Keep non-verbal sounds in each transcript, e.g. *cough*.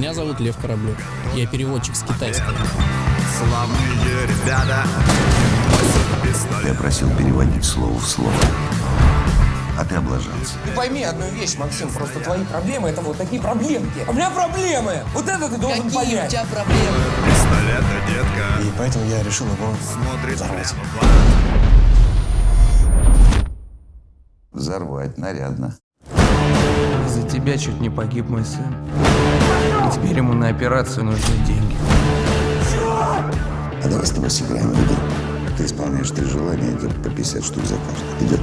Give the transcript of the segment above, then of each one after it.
Меня зовут Лев Кораблев. Я переводчик с китайского. Славные ребята. Я просил переводить слово в слово. А ты облажался. Ты пойми одну вещь, Максим, просто твои проблемы это вот такие проблемки. А у меня проблемы! Вот это ты должен Какие у понять. тебя проблемы? Пистолета, детка. И поэтому я решил его Смотрит взорвать. Взорвать нарядно. Из-за тебя чуть не погиб мой сын. И теперь ему на операцию нужны деньги. А давай с тобой сыграем в игру. Ты исполняешь три желания, идет по 50 штук за каждое. Идет?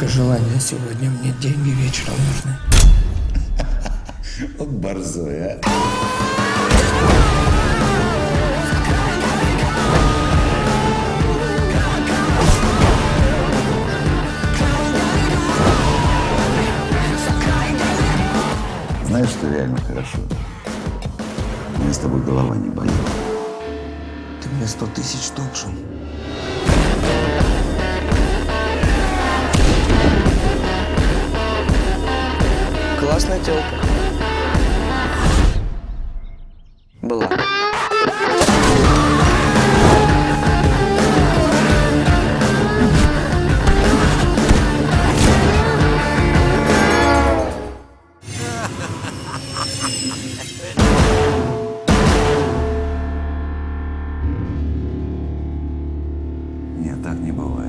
Только желание сегодня мне деньги вечером нужны. *laughs* Вот борзой, а. Знаешь, что реально хорошо? Меня с тобой голова не болит. Ты мне сто тысяч должен. Классная телка. так не бывает.